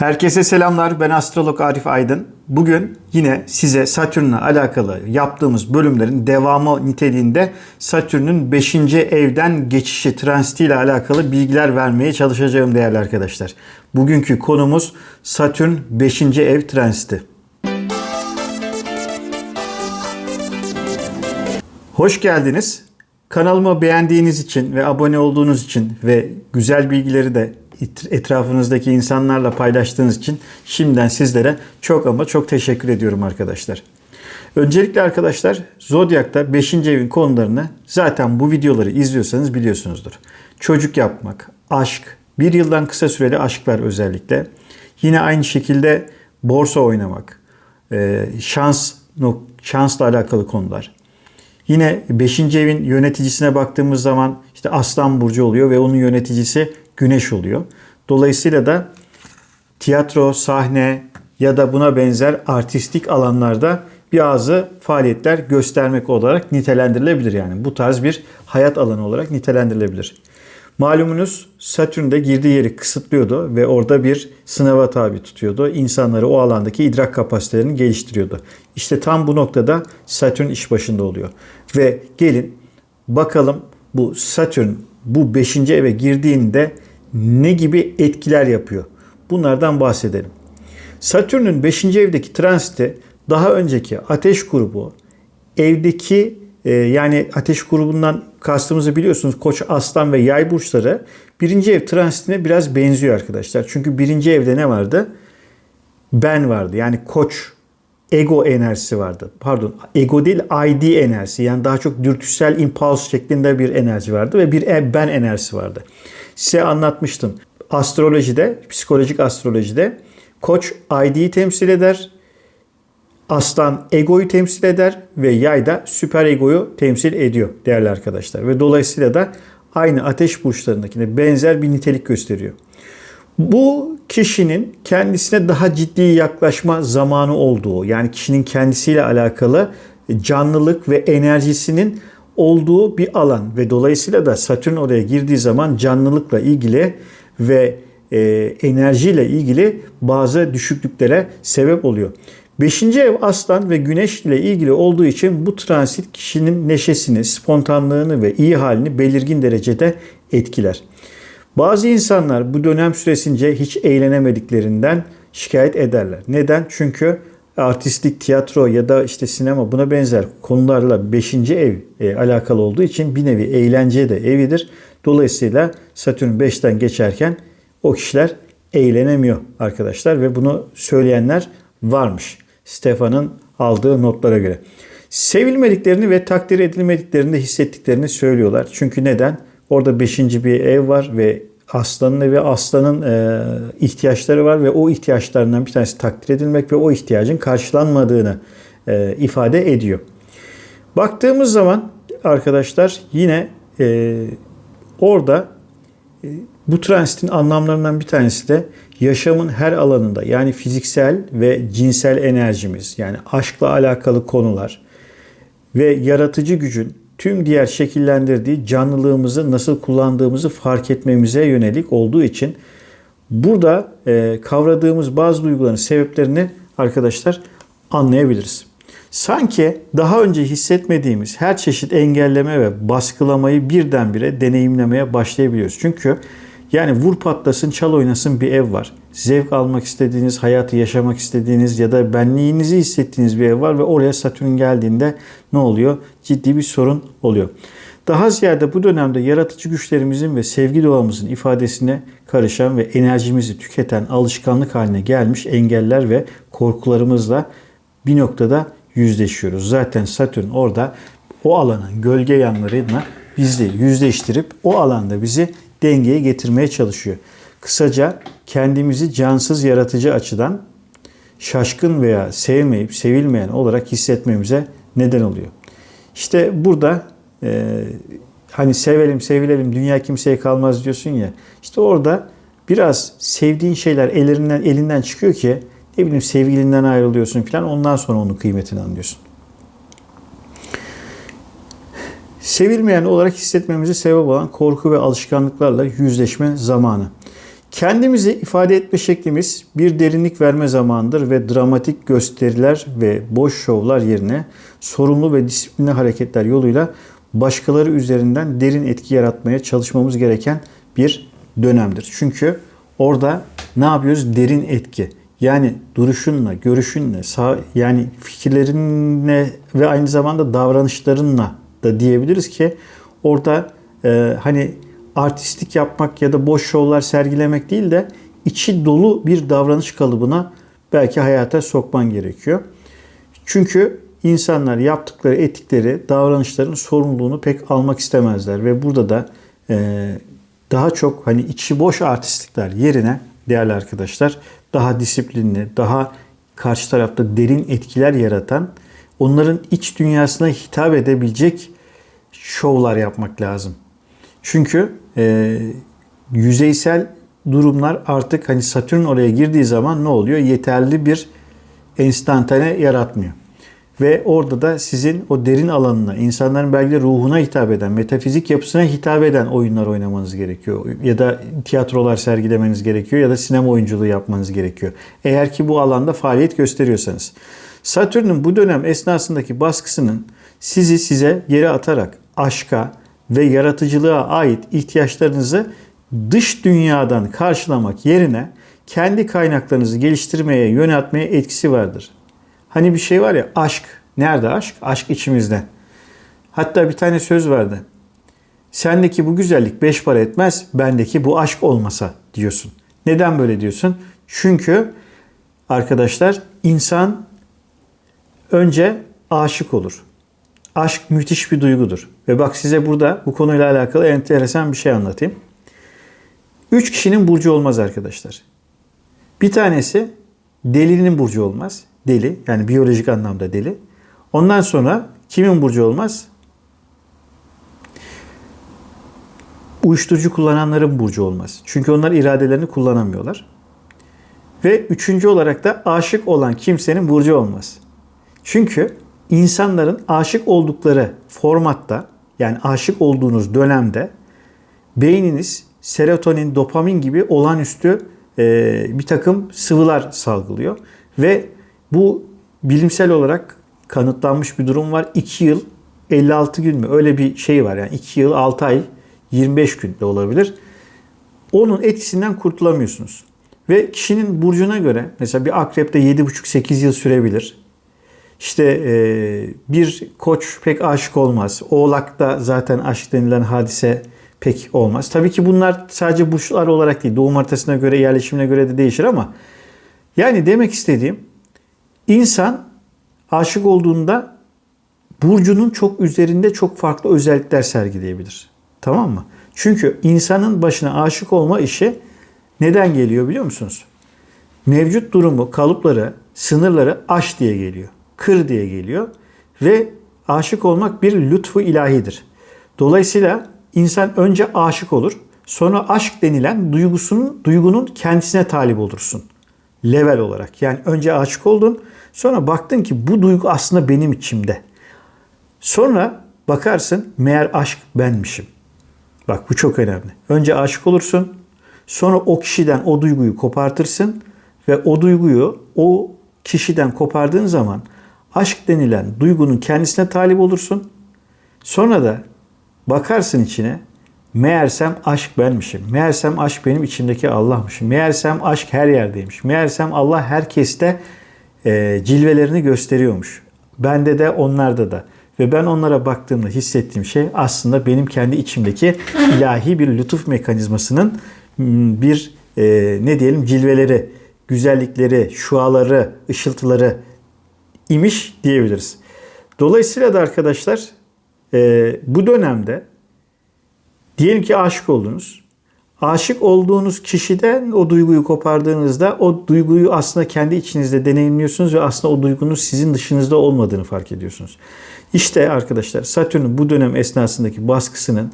Herkese selamlar. Ben astrolog Arif Aydın. Bugün yine size Satürn'le alakalı yaptığımız bölümlerin devamı niteliğinde Satürn'ün 5. evden geçişi transitiyle alakalı bilgiler vermeye çalışacağım değerli arkadaşlar. Bugünkü konumuz Satürn 5. ev transiti. Hoş geldiniz. Kanalıma beğendiğiniz için ve abone olduğunuz için ve güzel bilgileri de etrafınızdaki insanlarla paylaştığınız için şimdiden sizlere çok ama çok teşekkür ediyorum arkadaşlar. Öncelikle arkadaşlar Zodyak'ta 5. evin konularını zaten bu videoları izliyorsanız biliyorsunuzdur. Çocuk yapmak, aşk, bir yıldan kısa süreli aşklar özellikle. Yine aynı şekilde borsa oynamak, e, şans, şansla alakalı konular. Yine 5. evin yöneticisine baktığımız zaman işte Aslan Burcu oluyor ve onun yöneticisi Güneş oluyor. Dolayısıyla da tiyatro, sahne ya da buna benzer artistik alanlarda bazı faaliyetler göstermek olarak nitelendirilebilir yani. Bu tarz bir hayat alanı olarak nitelendirilebilir. Malumunuz Satürn girdiği yeri kısıtlıyordu ve orada bir sınava tabi tutuyordu. İnsanları o alandaki idrak kapasitelerini geliştiriyordu. İşte tam bu noktada Satürn iş başında oluyor. Ve gelin bakalım bu Satürn bu 5. eve girdiğinde ne gibi etkiler yapıyor? Bunlardan bahsedelim. Satürn'ün 5. evdeki transiti daha önceki ateş grubu evdeki e, yani ateş grubundan kastımızı biliyorsunuz Koç, Aslan ve Yay burçları birinci ev transitine biraz benziyor arkadaşlar. Çünkü birinci evde ne vardı? Ben vardı. Yani Koç ego enerjisi vardı. Pardon ego değil ID enerjisi yani daha çok dürtüsel impuls şeklinde bir enerji vardı ve bir ben enerjisi vardı. Size anlatmıştım. Astrolojide, psikolojik astrolojide koç ID'yi temsil eder. Aslan egoyu temsil eder ve yay da süper egoyu temsil ediyor değerli arkadaşlar. Ve dolayısıyla da aynı ateş burçlarındakine benzer bir nitelik gösteriyor. Bu kişinin kendisine daha ciddi yaklaşma zamanı olduğu yani kişinin kendisiyle alakalı canlılık ve enerjisinin olduğu bir alan ve dolayısıyla da Satürn oraya girdiği zaman canlılıkla ilgili ve e, enerjiyle ilgili bazı düşüklüklere sebep oluyor. Beşinci ev aslan ve güneş ile ilgili olduğu için bu transit kişinin neşesini, spontanlığını ve iyi halini belirgin derecede etkiler. Bazı insanlar bu dönem süresince hiç eğlenemediklerinden şikayet ederler. Neden? Çünkü artistlik, tiyatro ya da işte sinema buna benzer konularla 5. ev e, alakalı olduğu için bir nevi eğlence de evidir. Dolayısıyla Satürn 5'ten geçerken o kişiler eğlenemiyor arkadaşlar ve bunu söyleyenler varmış. Stefan'ın aldığı notlara göre. Sevilmediklerini ve takdir edilmediklerini hissettiklerini söylüyorlar. Çünkü neden? Orada 5. bir ev var ve aslanın evi aslanın e, ihtiyaçları var ve o ihtiyaçlarından bir tanesi takdir edilmek ve o ihtiyacın karşılanmadığını e, ifade ediyor. Baktığımız zaman arkadaşlar yine e, orada e, bu transitin anlamlarından bir tanesi de yaşamın her alanında yani fiziksel ve cinsel enerjimiz yani aşkla alakalı konular ve yaratıcı gücün tüm diğer şekillendirdiği canlılığımızı nasıl kullandığımızı fark etmemize yönelik olduğu için burada e, kavradığımız bazı duyguların sebeplerini arkadaşlar anlayabiliriz. Sanki daha önce hissetmediğimiz her çeşit engelleme ve baskılamayı birdenbire deneyimlemeye başlayabiliyoruz. Çünkü yani vur patlasın, çal oynasın bir ev var. Zevk almak istediğiniz, hayatı yaşamak istediğiniz ya da benliğinizi hissettiğiniz bir ev var ve oraya Satürn geldiğinde ne oluyor? Ciddi bir sorun oluyor. Daha ziyade bu dönemde yaratıcı güçlerimizin ve sevgi doğamızın ifadesine karışan ve enerjimizi tüketen alışkanlık haline gelmiş engeller ve korkularımızla bir noktada yüzleşiyoruz. Zaten Satürn orada o alanın gölge yanlarına bizi yüzleştirip o alanda bizi dengeye getirmeye çalışıyor. Kısaca kendimizi cansız yaratıcı açıdan şaşkın veya sevmeyip sevilmeyen olarak hissetmemize neden oluyor. İşte burada e, hani sevelim sevilelim dünya kimseye kalmaz diyorsun ya. İşte orada biraz sevdiğin şeyler elinden elinden çıkıyor ki ne bileyim sevgilinden ayrılıyorsun falan ondan sonra onun kıymetini anlıyorsun. Sevilmeyen olarak hissetmemizi sebep olan korku ve alışkanlıklarla yüzleşme zamanı. Kendimizi ifade etme şeklimiz bir derinlik verme zamanıdır ve dramatik gösteriler ve boş şovlar yerine sorumlu ve disiplinli hareketler yoluyla başkaları üzerinden derin etki yaratmaya çalışmamız gereken bir dönemdir. Çünkü orada ne yapıyoruz? Derin etki. Yani duruşunla, görüşünle, sağ, yani fikirlerinle ve aynı zamanda davranışlarınla da diyebiliriz ki orada e, hani artistik yapmak ya da boş şovlar sergilemek değil de içi dolu bir davranış kalıbına belki hayata sokman gerekiyor. Çünkü insanlar yaptıkları etikleri, davranışların sorumluluğunu pek almak istemezler ve burada da e, daha çok hani içi boş artistlikler yerine değerli arkadaşlar daha disiplinli, daha karşı tarafta derin etkiler yaratan, onların iç dünyasına hitap edebilecek şovlar yapmak lazım. Çünkü e, yüzeysel durumlar artık hani Satürn oraya girdiği zaman ne oluyor? Yeterli bir enstantane yaratmıyor. Ve orada da sizin o derin alanına, insanların belki de ruhuna hitap eden, metafizik yapısına hitap eden oyunlar oynamanız gerekiyor. Ya da tiyatrolar sergilemeniz gerekiyor ya da sinema oyunculuğu yapmanız gerekiyor. Eğer ki bu alanda faaliyet gösteriyorsanız. Satürn'ün bu dönem esnasındaki baskısının sizi size geri atarak aşka ve yaratıcılığa ait ihtiyaçlarınızı dış dünyadan karşılamak yerine kendi kaynaklarınızı geliştirmeye, yöneltmeye etkisi vardır. Hani bir şey var ya aşk. Nerede aşk? Aşk içimizde. Hatta bir tane söz vardı. Sendeki bu güzellik beş para etmez, bendeki bu aşk olmasa diyorsun. Neden böyle diyorsun? Çünkü arkadaşlar insan önce aşık olur. Aşk müthiş bir duygudur. Ve bak size burada bu konuyla alakalı enteresan bir şey anlatayım. Üç kişinin burcu olmaz arkadaşlar. Bir tanesi delinin burcu olmaz. Deli yani biyolojik anlamda deli. Ondan sonra kimin burcu olmaz? Uyuşturucu kullananların burcu olmaz. Çünkü onlar iradelerini kullanamıyorlar. Ve üçüncü olarak da aşık olan kimsenin burcu olmaz. Çünkü insanların aşık oldukları formatta yani aşık olduğunuz dönemde beyniniz serotonin, dopamin gibi olağanüstü e, bir takım sıvılar salgılıyor. Ve bu bilimsel olarak kanıtlanmış bir durum var. 2 yıl 56 gün mü öyle bir şey var yani 2 yıl 6 ay 25 gün de olabilir. Onun etkisinden kurtulamıyorsunuz. Ve kişinin burcuna göre mesela bir akrepte 7,5-8 yıl sürebilir. İşte e, bir koç pek aşık olmaz. Oğlakta zaten aşk denilen hadise pek olmaz. Tabii ki bunlar sadece burçlar olarak değil. Doğum haritasına göre, yerleşimine göre de değişir ama yani demek istediğim insan aşık olduğunda burcunun çok üzerinde çok farklı özellikler sergileyebilir. Tamam mı? Çünkü insanın başına aşık olma işi neden geliyor biliyor musunuz? Mevcut durumu, kalıpları, sınırları aş diye geliyor kır diye geliyor. Ve aşık olmak bir lütfu ilahidir. Dolayısıyla insan önce aşık olur. Sonra aşk denilen duygusunun, duygunun kendisine talip olursun. Level olarak. Yani önce aşık oldun. Sonra baktın ki bu duygu aslında benim içimde. Sonra bakarsın meğer aşk benmişim. Bak bu çok önemli. Önce aşık olursun. Sonra o kişiden o duyguyu kopartırsın. Ve o duyguyu o kişiden kopardığın zaman aşk denilen duygunun kendisine talip olursun. Sonra da bakarsın içine meğersem aşk benmişim. Meğersem aşk benim içimdeki Allah'mışım. Meğersem aşk her yerdeymiş. Meğersem Allah herkeste e, cilvelerini gösteriyormuş. Bende de onlarda da. Ve ben onlara baktığımda hissettiğim şey aslında benim kendi içimdeki ilahi bir lütuf mekanizmasının bir e, ne diyelim cilveleri, güzellikleri, şuaları, ışıltıları imiş diyebiliriz. Dolayısıyla da arkadaşlar e, bu dönemde diyelim ki aşık oldunuz. Aşık olduğunuz kişiden o duyguyu kopardığınızda o duyguyu aslında kendi içinizde deneyimliyorsunuz ve aslında o duygunun sizin dışınızda olmadığını fark ediyorsunuz. İşte arkadaşlar Satürn'ün bu dönem esnasındaki baskısının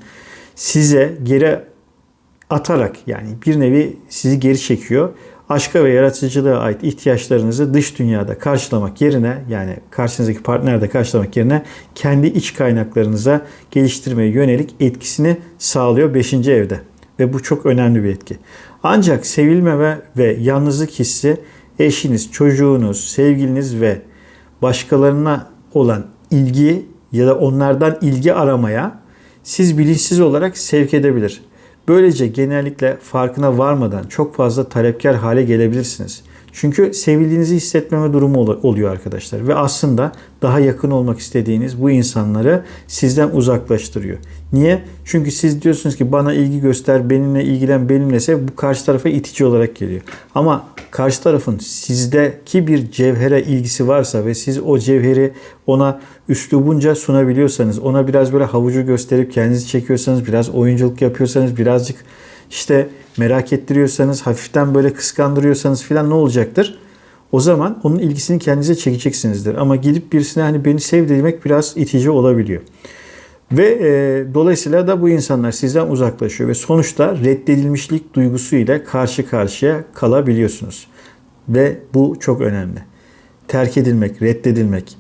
size geri atarak yani bir nevi sizi geri çekiyor aşka ve yaratıcılığa ait ihtiyaçlarınızı dış dünyada karşılamak yerine yani karşınızdaki partnerde karşılamak yerine kendi iç kaynaklarınıza geliştirmeye yönelik etkisini sağlıyor 5. evde. Ve bu çok önemli bir etki. Ancak sevilmeme ve yalnızlık hissi eşiniz, çocuğunuz, sevgiliniz ve başkalarına olan ilgi ya da onlardan ilgi aramaya siz bilinçsiz olarak sevk edebilir. Böylece genellikle farkına varmadan çok fazla talepkar hale gelebilirsiniz. Çünkü sevildiğinizi hissetmeme durumu oluyor arkadaşlar. Ve aslında daha yakın olmak istediğiniz bu insanları sizden uzaklaştırıyor. Niye? Çünkü siz diyorsunuz ki bana ilgi göster, benimle ilgilen, benimle sev. Bu karşı tarafa itici olarak geliyor. Ama karşı tarafın sizdeki bir cevhere ilgisi varsa ve siz o cevheri ona üslubunca sunabiliyorsanız, ona biraz böyle havucu gösterip kendinizi çekiyorsanız, biraz oyunculuk yapıyorsanız, birazcık işte merak ettiriyorsanız, hafiften böyle kıskandırıyorsanız filan ne olacaktır? O zaman onun ilgisini kendinize çekeceksinizdir. Ama gidip birisine hani beni sev demek biraz itici olabiliyor. Ve e, dolayısıyla da bu insanlar sizden uzaklaşıyor ve sonuçta reddedilmişlik duygusu ile karşı karşıya kalabiliyorsunuz. Ve bu çok önemli. Terk edilmek, reddedilmek.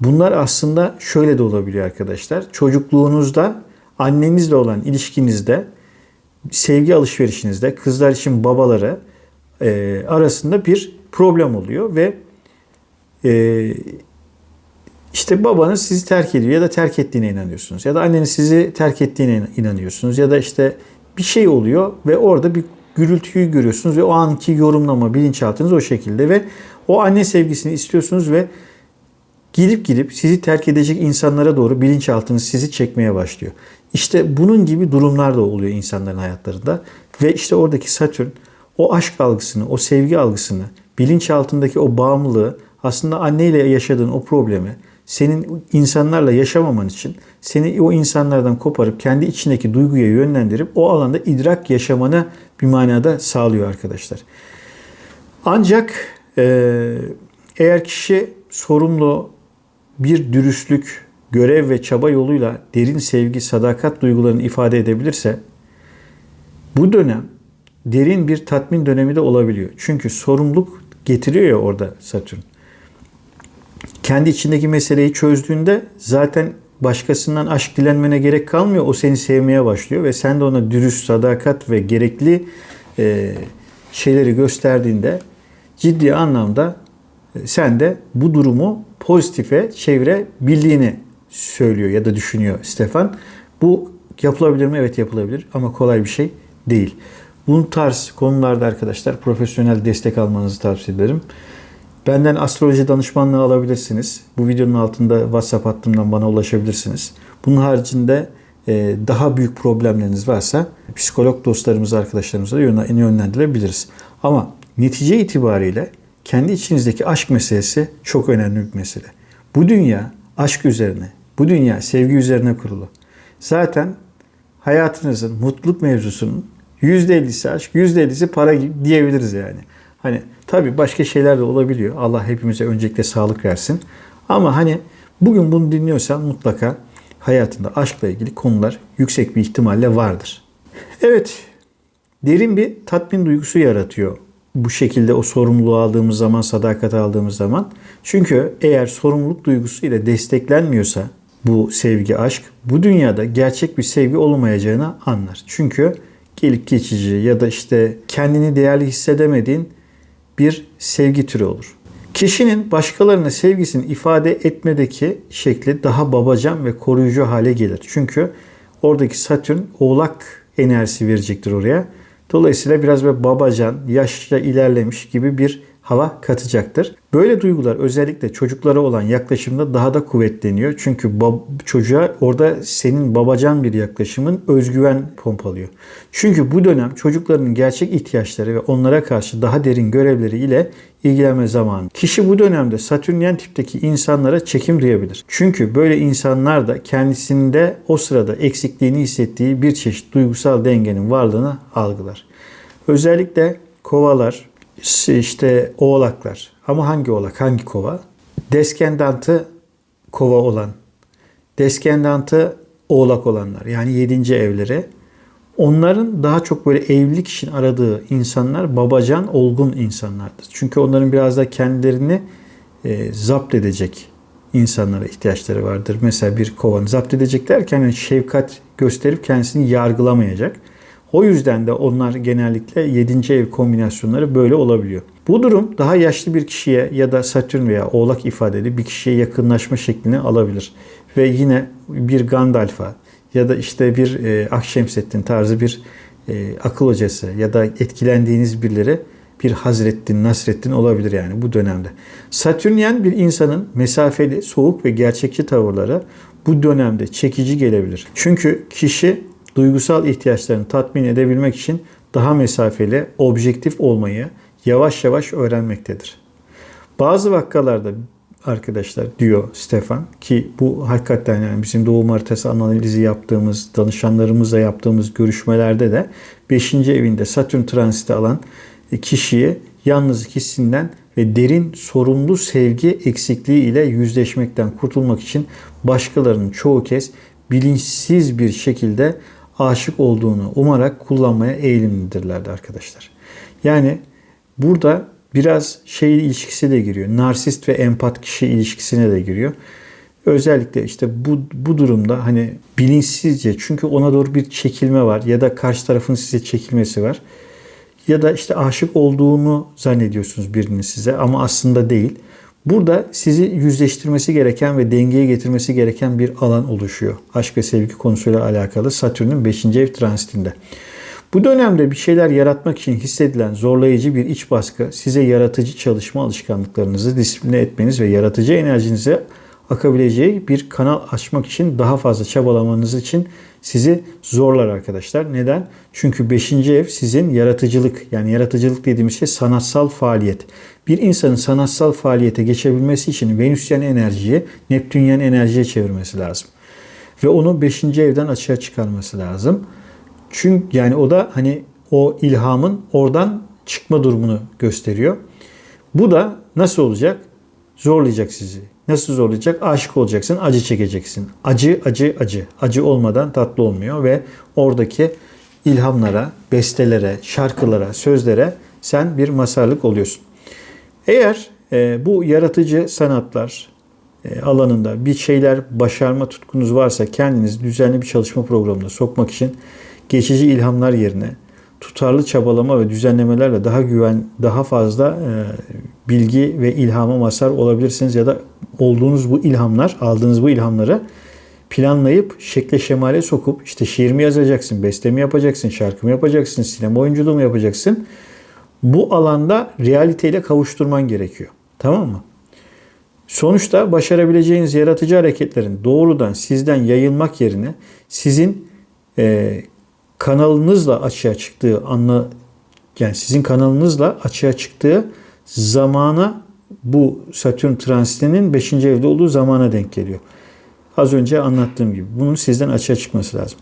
Bunlar aslında şöyle de olabiliyor arkadaşlar. Çocukluğunuzda annenizle olan ilişkinizde sevgi alışverişinizde kızlar için babaları e, arasında bir problem oluyor ve e, işte babanız sizi terk ediyor ya da terk ettiğine inanıyorsunuz ya da anneniz sizi terk ettiğine inanıyorsunuz ya da işte bir şey oluyor ve orada bir gürültüyü görüyorsunuz ve o anki yorumlama bilinçaltınız o şekilde ve o anne sevgisini istiyorsunuz ve gidip gidip sizi terk edecek insanlara doğru bilinçaltınız sizi çekmeye başlıyor. İşte bunun gibi durumlar da oluyor insanların hayatlarında. Ve işte oradaki Satürn o aşk algısını, o sevgi algısını, bilinçaltındaki o bağımlılığı aslında anneyle yaşadığın o problemi senin insanlarla yaşamaman için seni o insanlardan koparıp kendi içindeki duyguya yönlendirip o alanda idrak yaşamana bir manada sağlıyor arkadaşlar. Ancak eğer kişi sorumlu bir dürüstlük, görev ve çaba yoluyla derin sevgi, sadakat duygularını ifade edebilirse bu dönem derin bir tatmin dönemi de olabiliyor. Çünkü sorumluluk getiriyor ya orada Satürn. Kendi içindeki meseleyi çözdüğünde zaten başkasından aşk dilenmene gerek kalmıyor. O seni sevmeye başlıyor ve sen de ona dürüst, sadakat ve gerekli e, şeyleri gösterdiğinde ciddi anlamda e, sen de bu durumu pozitife çevirebildiğini söylüyor ya da düşünüyor Stefan. Bu yapılabilir mi? Evet yapılabilir ama kolay bir şey değil. Bu tarz konularda arkadaşlar profesyonel destek almanızı tavsiye ederim. Benden astroloji danışmanlığı alabilirsiniz. Bu videonun altında WhatsApp hattımdan bana ulaşabilirsiniz. Bunun haricinde e, daha büyük problemleriniz varsa psikolog dostlarımız, arkadaşlarımıza yönlendirebiliriz. Ama netice itibariyle kendi içinizdeki aşk meselesi çok önemli bir mesele. Bu dünya aşk üzerine, bu dünya sevgi üzerine kurulu. Zaten hayatınızın mutluluk mevzusunun %50'si aşk, %50'si para diyebiliriz yani. Hani tabii başka şeyler de olabiliyor. Allah hepimize öncelikle sağlık versin. Ama hani bugün bunu dinliyorsan mutlaka hayatında aşkla ilgili konular yüksek bir ihtimalle vardır. Evet, derin bir tatmin duygusu yaratıyor bu şekilde o sorumluluğu aldığımız zaman, sadakat aldığımız zaman. Çünkü eğer sorumluluk duygusu ile desteklenmiyorsa bu sevgi, aşk bu dünyada gerçek bir sevgi olmayacağını anlar. Çünkü gelip geçici ya da işte kendini değerli hissedemediğin bir sevgi türü olur. Kişinin başkalarına sevgisini ifade etmedeki şekli daha babacan ve koruyucu hale gelir. Çünkü oradaki Satürn oğlak enerjisi verecektir oraya. Dolayısıyla biraz böyle babacan, yaşça ilerlemiş gibi bir hava katacaktır. Böyle duygular özellikle çocuklara olan yaklaşımda daha da kuvvetleniyor. Çünkü çocuğa orada senin babacan bir yaklaşımın özgüven pompalıyor. Çünkü bu dönem çocukların gerçek ihtiyaçları ve onlara karşı daha derin görevleri ile ilgilenme zamanı. Kişi bu dönemde Satürnyen tipteki insanlara çekim duyabilir. Çünkü böyle insanlar da kendisinde o sırada eksikliğini hissettiği bir çeşit duygusal dengenin varlığını algılar. Özellikle kovalar, işte oğlaklar. Ama hangi oğlak, hangi kova? Deskendantı kova olan, deskendantı oğlak olanlar. Yani yedinci evleri. Onların daha çok böyle evlilik için aradığı insanlar babacan, olgun insanlardır. Çünkü onların biraz da kendilerini e, zapt edecek insanlara ihtiyaçları vardır. Mesela bir kovanı zapt edecek derken yani şefkat gösterip kendisini yargılamayacak. O yüzden de onlar genellikle 7. ev kombinasyonları böyle olabiliyor. Bu durum daha yaşlı bir kişiye ya da Satürn veya Oğlak ifadeli bir kişiye yakınlaşma şeklini alabilir. Ve yine bir Gandalf'a ya da işte bir e, Akşemseddin tarzı bir e, akıl hocası ya da etkilendiğiniz birileri bir Hazrettin, Nasrettin olabilir yani bu dönemde. Satürnyen bir insanın mesafeli, soğuk ve gerçekçi tavırları bu dönemde çekici gelebilir. Çünkü kişi duygusal ihtiyaçlarını tatmin edebilmek için daha mesafeli, objektif olmayı yavaş yavaş öğrenmektedir. Bazı vakalarda arkadaşlar diyor Stefan ki bu hakikaten yani bizim doğum haritası analizi yaptığımız, danışanlarımızla yaptığımız görüşmelerde de 5. evinde Satürn transiti alan kişiyi yalnızlık hissinden ve derin sorumlu sevgi eksikliği ile yüzleşmekten kurtulmak için başkalarının çoğu kez bilinçsiz bir şekilde aşık olduğunu umarak kullanmaya eğilimlidirlerdi arkadaşlar. Yani burada biraz şey ilişkisi de giriyor. Narsist ve empat kişi ilişkisine de giriyor. Özellikle işte bu, bu durumda hani bilinçsizce çünkü ona doğru bir çekilme var ya da karşı tarafın size çekilmesi var. Ya da işte aşık olduğunu zannediyorsunuz birinin size ama aslında değil. Burada sizi yüzleştirmesi gereken ve dengeye getirmesi gereken bir alan oluşuyor. Aşk ve sevgi konusuyla alakalı Satürn'ün 5. ev transitinde. Bu dönemde bir şeyler yaratmak için hissedilen zorlayıcı bir iç baskı size yaratıcı çalışma alışkanlıklarınızı disipline etmeniz ve yaratıcı enerjinize akabileceği bir kanal açmak için daha fazla çabalamanız için sizi zorlar arkadaşlar. Neden? Çünkü 5. ev sizin yaratıcılık yani yaratıcılık dediğimiz şey sanatsal faaliyet. Bir insanın sanatsal faaliyete geçebilmesi için Venüsyen enerjiyi Neptünyen enerjiye çevirmesi lazım. Ve onu 5. evden açığa çıkarması lazım. Çünkü yani o da hani o ilhamın oradan çıkma durumunu gösteriyor. Bu da nasıl olacak? Zorlayacak sizi. Nasıl zorlayacak? Aşık olacaksın, acı çekeceksin. Acı, acı, acı. Acı olmadan tatlı olmuyor ve oradaki ilhamlara, bestelere, şarkılara, sözlere sen bir masarlık oluyorsun. Eğer e, bu yaratıcı sanatlar e, alanında bir şeyler başarma tutkunuz varsa kendiniz düzenli bir çalışma programına sokmak için geçici ilhamlar yerine tutarlı çabalama ve düzenlemelerle daha güven, daha fazla e, bilgi ve ilhama mazhar olabilirsiniz ya da olduğunuz bu ilhamlar, aldığınız bu ilhamları planlayıp şekle şemale sokup işte şiir mi yazacaksın, beste mi yapacaksın, şarkı mı yapacaksın, sinema oyunculuğu mu yapacaksın? Bu alanda realiteyle kavuşturman gerekiyor. Tamam mı? Sonuçta başarabileceğiniz yaratıcı hareketlerin doğrudan sizden yayılmak yerine sizin e, kanalınızla açığa çıktığı anla yani sizin kanalınızla açığa çıktığı zamana bu Satürn transitinin 5. evde olduğu zamana denk geliyor. Az önce anlattığım gibi bunun sizden açığa çıkması lazım.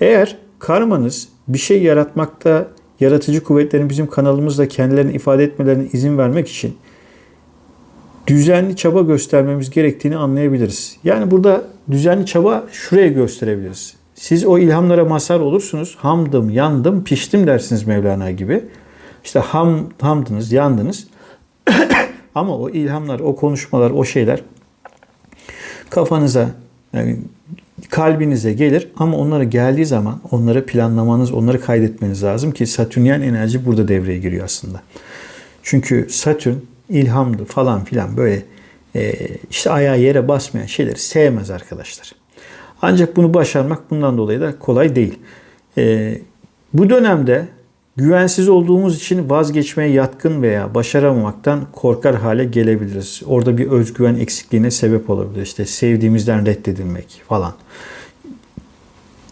Eğer karmanız bir şey yaratmakta yaratıcı kuvvetlerin bizim kanalımızda kendilerini ifade etmelerine izin vermek için düzenli çaba göstermemiz gerektiğini anlayabiliriz. Yani burada düzenli çaba şuraya gösterebiliriz. Siz o ilhamlara mazhar olursunuz. Hamdım, yandım, piştim dersiniz Mevlana gibi. İşte ham, hamdınız, yandınız. Ama o ilhamlar, o konuşmalar, o şeyler kafanıza, yani kalbinize gelir ama onlara geldiği zaman onları planlamanız, onları kaydetmeniz lazım ki Satürnyen enerji burada devreye giriyor aslında. Çünkü Satürn ilhamdı falan filan böyle e, işte ayağı yere basmayan şeyleri sevmez arkadaşlar. Ancak bunu başarmak bundan dolayı da kolay değil. E, bu dönemde güvensiz olduğumuz için vazgeçmeye yatkın veya başaramamaktan korkar hale gelebiliriz. Orada bir özgüven eksikliğine sebep olabilir. İşte sevdiğimizden reddedilmek falan.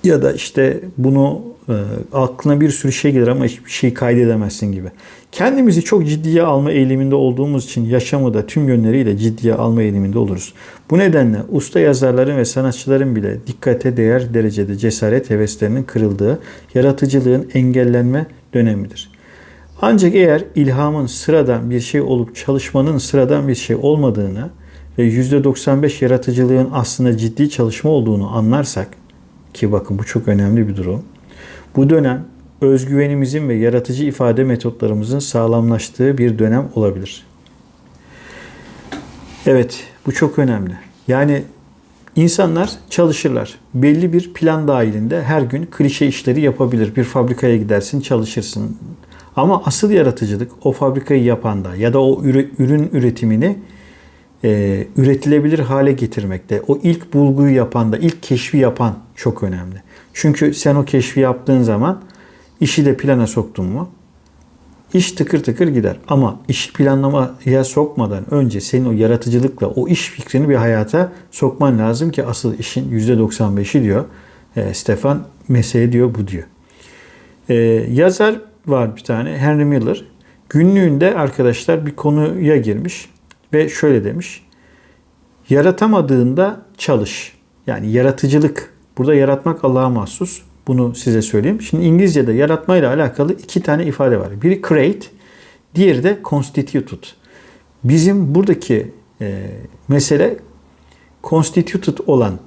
Ya da işte bunu e, aklına bir sürü şey gelir ama hiçbir şey kaydedemezsin gibi. Kendimizi çok ciddiye alma eğiliminde olduğumuz için yaşamı da tüm yönleriyle ciddiye alma eğiliminde oluruz. Bu nedenle usta yazarların ve sanatçıların bile dikkate değer derecede cesaret heveslerinin kırıldığı, yaratıcılığın engellenme dönemidir. Ancak eğer ilhamın sıradan bir şey olup çalışmanın sıradan bir şey olmadığını ve %95 yaratıcılığın aslında ciddi çalışma olduğunu anlarsak ki bakın bu çok önemli bir durum. Bu dönem özgüvenimizin ve yaratıcı ifade metotlarımızın sağlamlaştığı bir dönem olabilir. Evet, bu çok önemli. Yani İnsanlar çalışırlar. Belli bir plan dahilinde her gün klişe işleri yapabilir. Bir fabrikaya gidersin, çalışırsın. Ama asıl yaratıcılık o fabrikayı yapanda ya da o ürün üretimini e, üretilebilir hale getirmekte. O ilk bulguyu yapan da, ilk keşfi yapan çok önemli. Çünkü sen o keşfi yaptığın zaman işi de plana soktun mu iş tıkır tıkır gider. Ama işi planlamaya sokmadan önce senin o yaratıcılıkla o iş fikrini bir hayata sokman lazım ki asıl işin %95'i diyor. E, Stefan mesele diyor bu diyor. E, yazar var bir tane Henry Miller. Günlüğünde arkadaşlar bir konuya girmiş ve şöyle demiş. Yaratamadığında çalış. Yani yaratıcılık. Burada yaratmak Allah'a mahsus. Bunu size söyleyeyim. Şimdi İngilizce'de yaratmayla alakalı iki tane ifade var. Biri create, diğeri de constituted. Bizim buradaki e, mesele constituted olan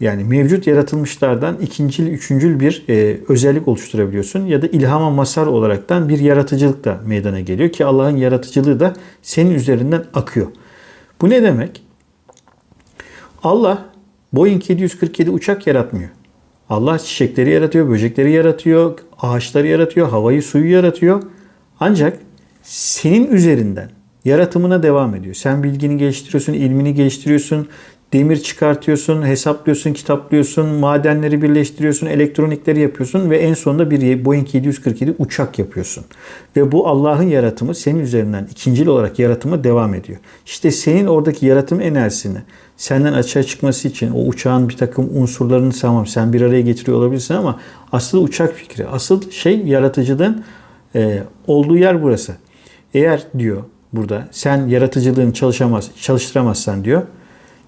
yani mevcut yaratılmışlardan ikincil, üçüncül bir e, özellik oluşturabiliyorsun ya da ilhama masar olaraktan bir yaratıcılık da meydana geliyor ki Allah'ın yaratıcılığı da senin üzerinden akıyor. Bu ne demek? Allah Boeing 747 uçak yaratmıyor. Allah çiçekleri yaratıyor, böcekleri yaratıyor, ağaçları yaratıyor, havayı, suyu yaratıyor. Ancak senin üzerinden yaratımına devam ediyor. Sen bilgini geliştiriyorsun, ilmini geliştiriyorsun, demir çıkartıyorsun, hesaplıyorsun, kitaplıyorsun, madenleri birleştiriyorsun, elektronikleri yapıyorsun ve en sonunda bir Boeing 747 uçak yapıyorsun. Ve bu Allah'ın yaratımı senin üzerinden ikincil olarak yaratımı devam ediyor. İşte senin oradaki yaratım enerjisini senden açığa çıkması için o uçağın bir takım unsurlarını tamam sen bir araya getiriyor olabilirsin ama asıl uçak fikri, asıl şey yaratıcılığın e, olduğu yer burası. Eğer diyor burada sen yaratıcılığını çalışamaz, çalıştıramazsan diyor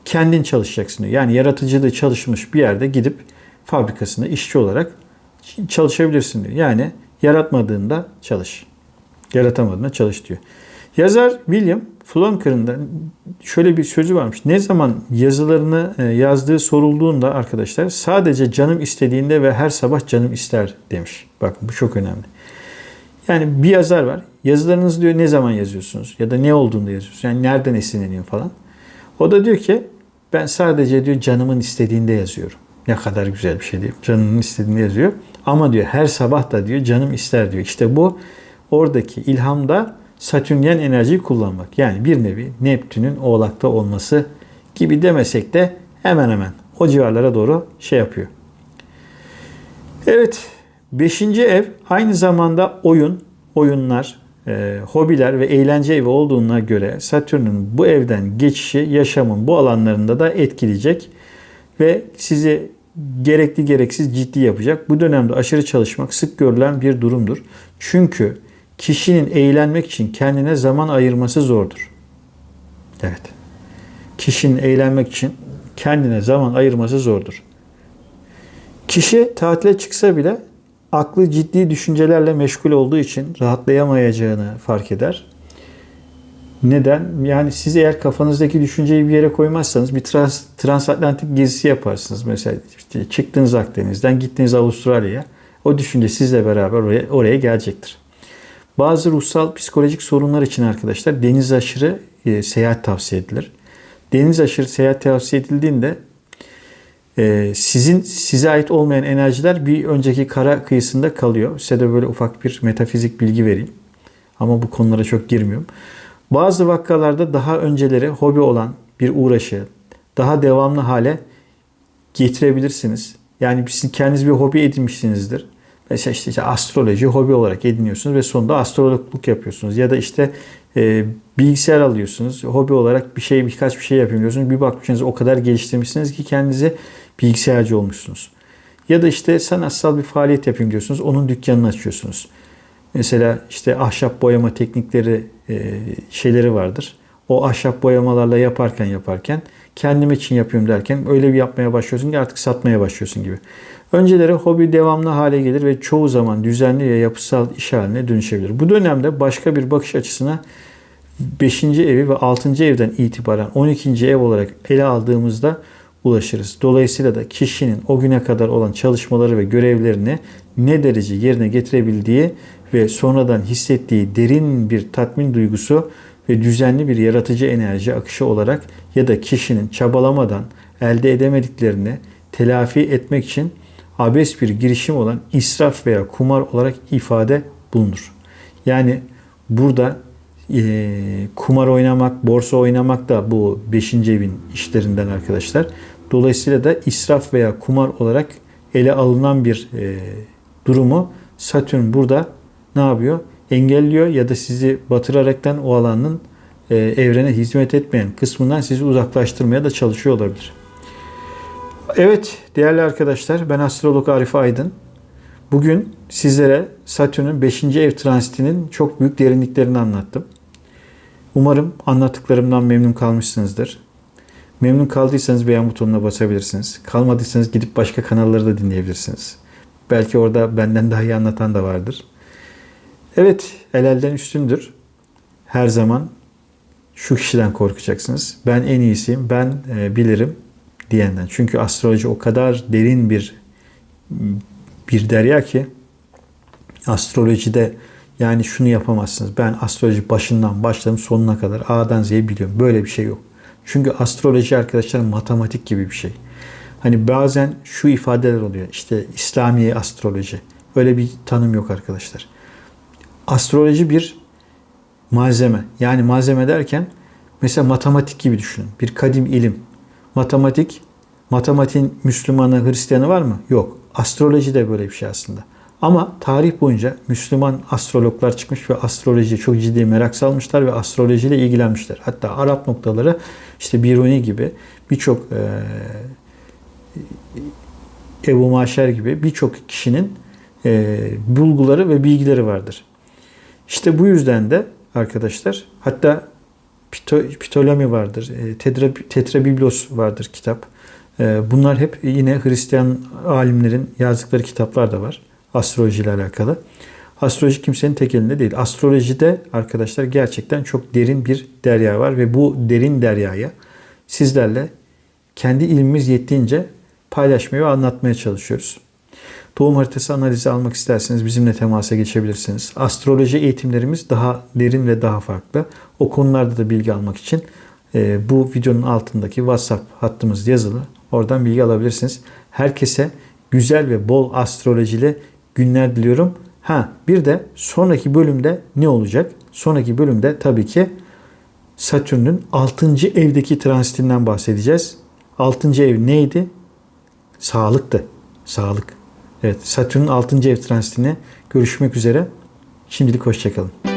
kendin çalışacaksın diyor. Yani yaratıcılığı çalışmış bir yerde gidip fabrikasında işçi olarak çalışabilirsin diyor. Yani yaratmadığında çalış. Yaratamadığında çalış diyor. Yazar William Flonker'ın da şöyle bir sözü varmış. Ne zaman yazılarını e, yazdığı sorulduğunda arkadaşlar sadece canım istediğinde ve her sabah canım ister demiş. Bakın bu çok önemli. Yani bir yazar var. Yazılarınızı diyor ne zaman yazıyorsunuz? Ya da ne olduğunda yazıyorsunuz? Yani nereden esinleniyor falan. O da diyor ki ben sadece diyor canımın istediğinde yazıyorum. Ne kadar güzel bir şey diyor. Canımın istediğinde yazıyor. Ama diyor her sabah da diyor canım ister diyor. İşte bu oradaki ilhamda Satürnyen enerjiyi kullanmak. Yani bir nevi Neptün'ün oğlakta olması gibi demesek de hemen hemen o civarlara doğru şey yapıyor. Evet, beşinci ev aynı zamanda oyun, oyunlar, e, hobiler ve eğlence evi olduğuna göre Satürn'ün bu evden geçişi yaşamın bu alanlarında da etkileyecek ve sizi gerekli gereksiz ciddi yapacak. Bu dönemde aşırı çalışmak sık görülen bir durumdur. Çünkü kişinin eğlenmek için kendine zaman ayırması zordur. Evet. Kişinin eğlenmek için kendine zaman ayırması zordur. Kişi tatile çıksa bile aklı ciddi düşüncelerle meşgul olduğu için rahatlayamayacağını fark eder. Neden? Yani siz eğer kafanızdaki düşünceyi bir yere koymazsanız bir trans, transatlantik gezisi yaparsınız. Mesela işte çıktınız Akdeniz'den gittiniz Avustralya'ya. O düşünce sizle beraber oraya, oraya gelecektir. Bazı ruhsal psikolojik sorunlar için arkadaşlar deniz aşırı e, seyahat tavsiye edilir. Deniz aşırı seyahat tavsiye edildiğinde e, sizin size ait olmayan enerjiler bir önceki kara kıyısında kalıyor. Size de böyle ufak bir metafizik bilgi vereyim. Ama bu konulara çok girmiyorum. Bazı vakalarda daha önceleri hobi olan bir uğraşı daha devamlı hale getirebilirsiniz. Yani siz kendiniz bir hobi edinmişsinizdir. Mesela işte, işte astroloji hobi olarak ediniyorsunuz ve sonunda astrologluk yapıyorsunuz. Ya da işte e, bilgisayar alıyorsunuz. Hobi olarak bir şey birkaç bir şey yapayım diyorsunuz. Bir bakmışsınız o kadar geliştirmişsiniz ki kendinize bilgisayarcı olmuşsunuz. Ya da işte sanatsal bir faaliyet yapayım diyorsunuz. Onun dükkanını açıyorsunuz. Mesela işte ahşap boyama teknikleri e, şeyleri vardır. O ahşap boyamalarla yaparken yaparken kendim için yapıyorum derken öyle bir yapmaya başlıyorsun ki artık satmaya başlıyorsun gibi. Önceleri hobi devamlı hale gelir ve çoğu zaman düzenli ve yapısal iş haline dönüşebilir. Bu dönemde başka bir bakış açısına 5. evi ve 6. evden itibaren 12. ev olarak ele aldığımızda ulaşırız. Dolayısıyla da kişinin o güne kadar olan çalışmaları ve görevlerini ne derece yerine getirebildiği ve sonradan hissettiği derin bir tatmin duygusu ve düzenli bir yaratıcı enerji akışı olarak ya da kişinin çabalamadan elde edemediklerini telafi etmek için abes bir girişim olan israf veya kumar olarak ifade bulunur. Yani burada e, kumar oynamak, borsa oynamak da bu 5. evin işlerinden arkadaşlar. Dolayısıyla da israf veya kumar olarak ele alınan bir e, durumu Satürn burada ne yapıyor? Engelliyor ya da sizi batıraraktan o alanın e, evrene hizmet etmeyen kısmından sizi uzaklaştırmaya da çalışıyor olabilir. Evet değerli arkadaşlar ben astrolog Arif Aydın. Bugün sizlere Satürn'ün 5. ev transitinin çok büyük derinliklerini anlattım. Umarım anlattıklarımdan memnun kalmışsınızdır. Memnun kaldıysanız beğen butonuna basabilirsiniz. Kalmadıysanız gidip başka kanalları da dinleyebilirsiniz. Belki orada benden daha iyi anlatan da vardır. Evet, el elden üstündür. Her zaman şu kişiden korkacaksınız. Ben en iyisiyim, ben e, bilirim diyenden. Çünkü astroloji o kadar derin bir bir derya ki astrolojide yani şunu yapamazsınız. Ben astroloji başından başladım sonuna kadar A'dan Z'ye biliyorum. Böyle bir şey yok. Çünkü astroloji arkadaşlar matematik gibi bir şey. Hani bazen şu ifadeler oluyor. İşte İslami astroloji. Öyle bir tanım yok arkadaşlar. Astroloji bir malzeme. Yani malzeme derken mesela matematik gibi düşünün. Bir kadim ilim. Matematik, matematiğin Müslümanı, Hristiyanı var mı? Yok. Astroloji de böyle bir şey aslında. Ama tarih boyunca Müslüman astrologlar çıkmış ve astrolojiye çok ciddi merak salmışlar ve astrolojiyle ilgilenmişler. Hatta Arap noktaları işte Biruni gibi birçok e, Ebu Maşer gibi birçok kişinin e, bulguları ve bilgileri vardır. İşte bu yüzden de arkadaşlar hatta Ptolemy vardır, e, Tetra, Tetrabiblos vardır kitap. E, bunlar hep yine Hristiyan alimlerin yazdıkları kitaplar da var astroloji ile alakalı. Astroloji kimsenin tek elinde değil. Astrolojide arkadaşlar gerçekten çok derin bir derya var ve bu derin deryaya sizlerle kendi ilmimiz yettiğince paylaşmaya ve anlatmaya çalışıyoruz. Doğum haritası analizi almak isterseniz bizimle temasa geçebilirsiniz. Astroloji eğitimlerimiz daha derin ve daha farklı. O konularda da bilgi almak için e, bu videonun altındaki WhatsApp hattımız yazılı. Oradan bilgi alabilirsiniz. Herkese güzel ve bol astrolojili günler diliyorum. Ha bir de sonraki bölümde ne olacak? Sonraki bölümde tabii ki Satürn'ün 6. evdeki transitinden bahsedeceğiz. 6. ev neydi? Sağlıktı. Sağlık. Evet Satürn'ün 6. ev transitine görüşmek üzere. Şimdilik hoşçakalın.